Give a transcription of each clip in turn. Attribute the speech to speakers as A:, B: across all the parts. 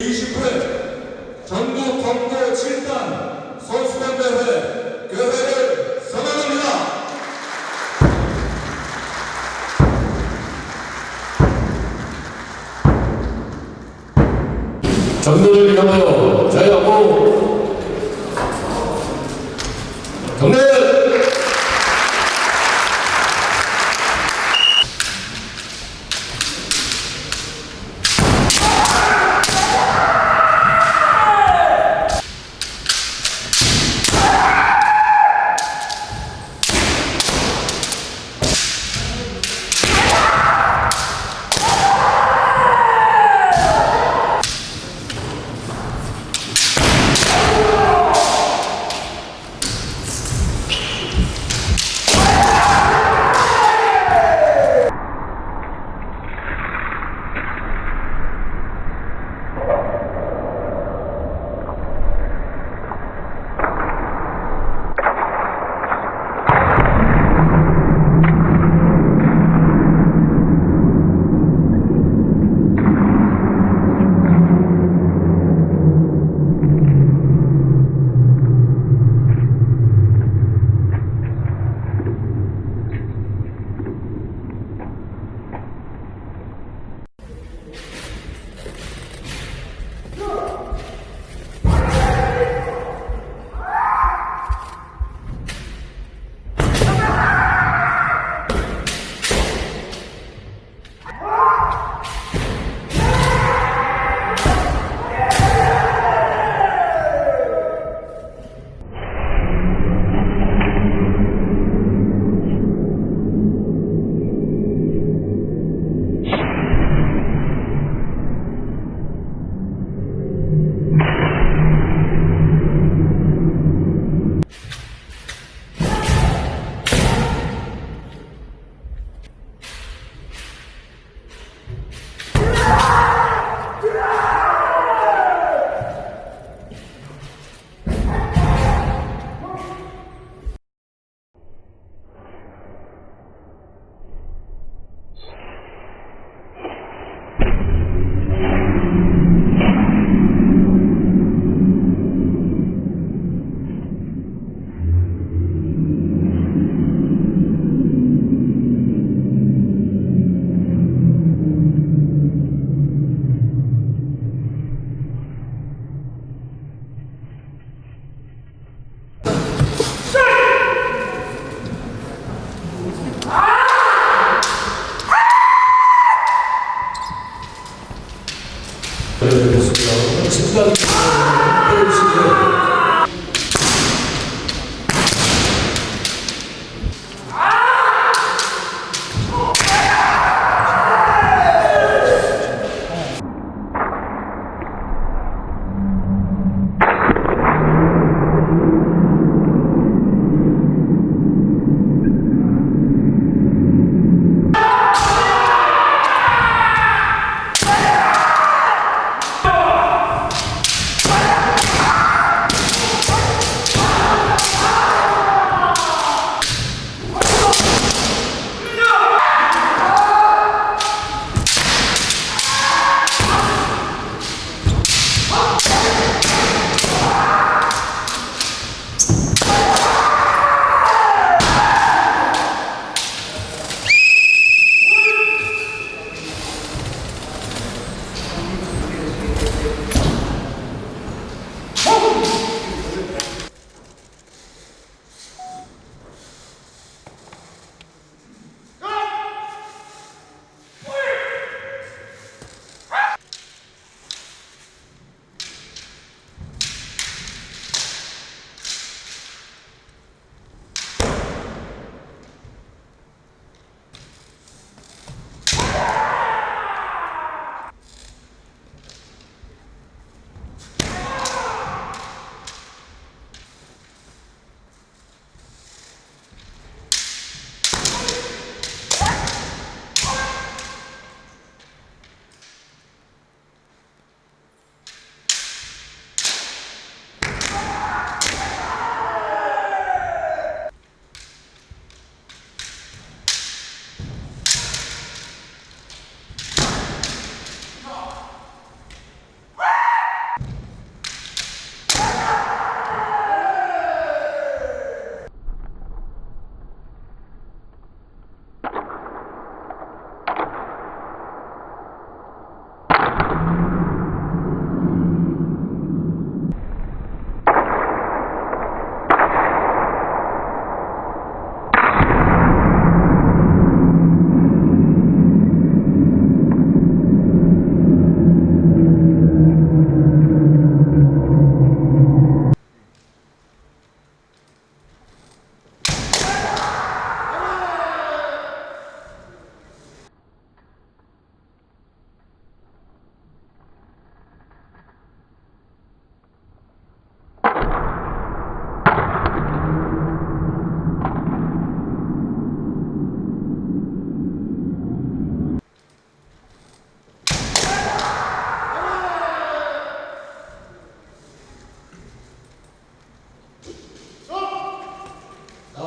A: 20회 전국 경고 7단 선수권대회 교회를 선언합니다.
B: 정면을 향하여 저하고 경례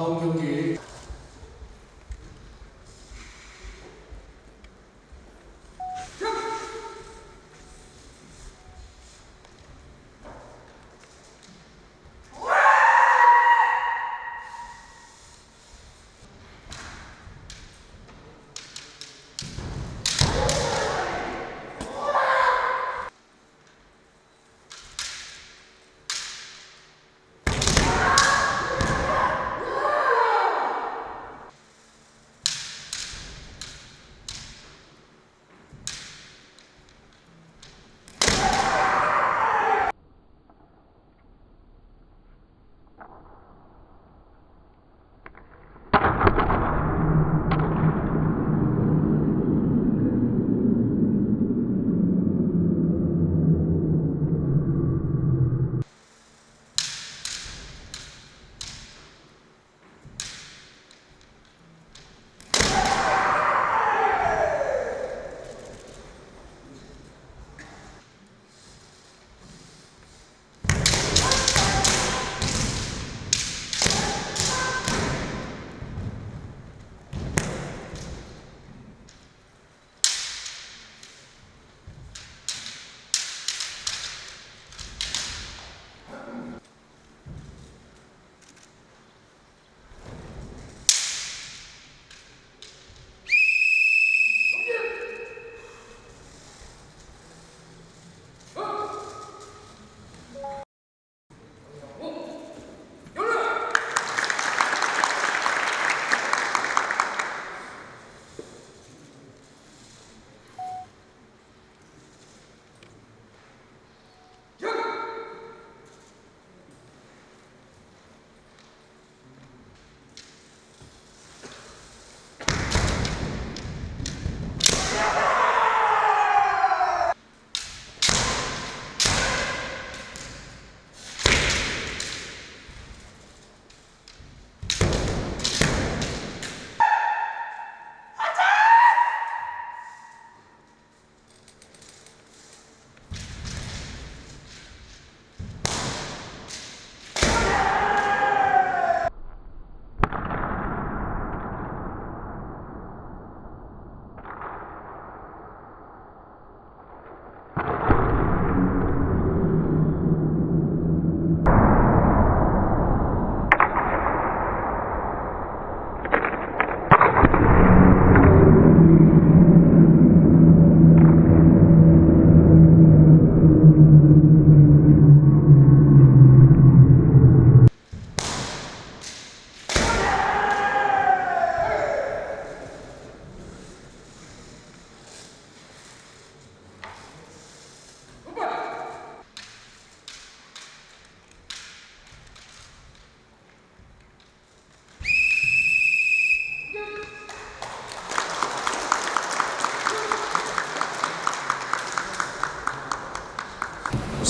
B: 다음
C: 경기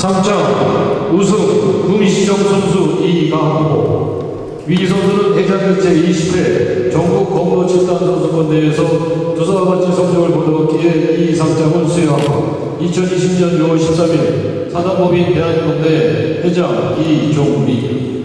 C: 3점 우승 구미시정 선수 이강호 위 선수는 대장교 제20회 전국 건물 집단 선수권대회에서 두사와 같이 성적을 보내었기에 이 상장을 수여하고 2020년 6월 13일 사단법인 대한건대 회장 이종민.